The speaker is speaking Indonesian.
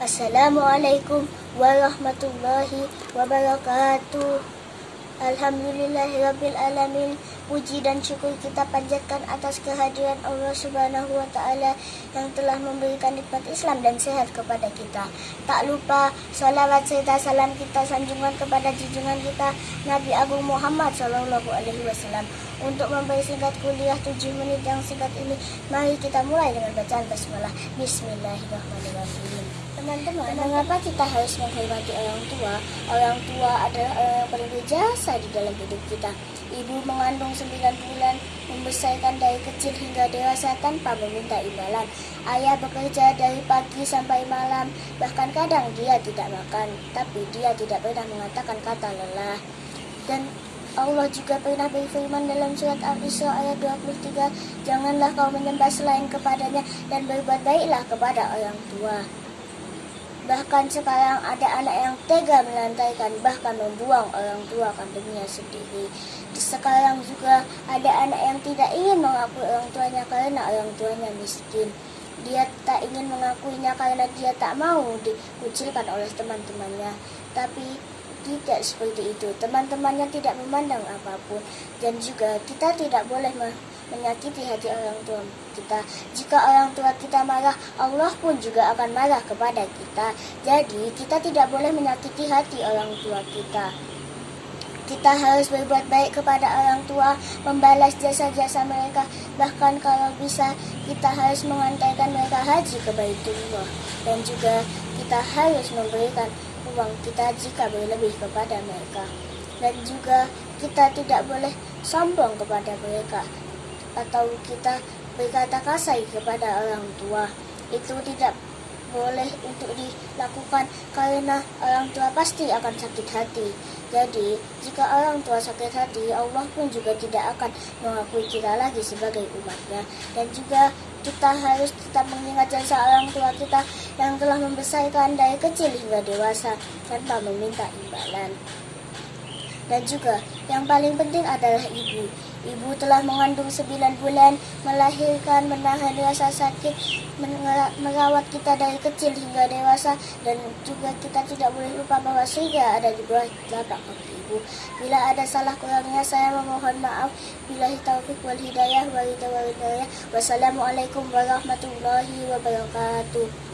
Assalamualaikum warahmatullahi wabarakatuh. Alhamdulillahirabbil alamin. Puji dan syukur kita panjatkan atas kehadiran Allah Subhanahu wa taala yang telah memberikan nikmat Islam dan sehat kepada kita. Tak lupa salawat serta salam kita sanjungan kepada junjungan kita Nabi Agung Muhammad sallallahu alaihi wasallam. Untuk mempersingkat kuliah 7 menit yang singkat ini, mari kita mulai dengan bacaan basmalah. Bismillahirrahmanirrahim. Teman-teman, mengapa kita harus menghormati orang tua? Orang tua adalah orang yang paling berjasa di dalam hidup kita. Ibu mengandung 9 bulan, membesarkan dari kecil hingga dewasa tanpa meminta imbalan. Ayah bekerja dari pagi sampai malam, bahkan kadang dia tidak makan, tapi dia tidak pernah mengatakan kata lelah. Dan Allah juga pernah berfirman dalam surat Al-Isra ayat 23, Janganlah kau menyembah selain kepadanya dan berbuat baiklah kepada orang tua. Bahkan sekarang ada anak yang tega melantaikan bahkan membuang orang tua kandungnya sendiri. Sekarang juga ada anak yang tidak ingin mengakui orang tuanya karena orang tuanya miskin. Dia tak ingin mengakuinya karena dia tak mau dikucilkan oleh teman-temannya. Tapi tidak seperti itu. Teman-temannya tidak memandang apa pun dan juga kita tidak boleh menyakiti hati orang tua kita. Jika orang tua kita marah, Allah pun juga akan marah kepada kita. Jadi, kita tidak boleh menyakiti hati orang tua kita. Kita harus berbuat baik kepada orang tua, membalas jasa-jasa mereka. Bahkan kalau bisa, kita harus mengantarkan mereka haji ke Baitullah. Dan juga kita harus memberikan uang kita jika berlebih kepada mereka. Dan juga kita tidak boleh sombong kepada mereka atau kita berkata kasar kepada orang tua itu tidak boleh untuk dilakukan karena orang tua pasti akan sakit hati. Jadi, jika orang tua sakit hati, Allah pun juga tidak akan mengakui kita lagi sebagai umatnya. Dan juga kita harus tetap mengingat jasa orang tua kita yang telah membesarkan dari kecil hingga dewasa tanpa meminta imbalan. Dan juga yang paling penting adalah ibu. Ibu telah mengandung 9 bulan, melahirkan, menahan rasa sakit, merawat kita dari kecil hingga dewasa, dan juga kita tidak boleh lupa bahwa surga ada di bawah telapak kaki ibu. Bila ada salah kurangnya, saya memohon maaf. Bila taufik wal hidayah, wa Wassalamualaikum warahmatullahi wabarakatuh.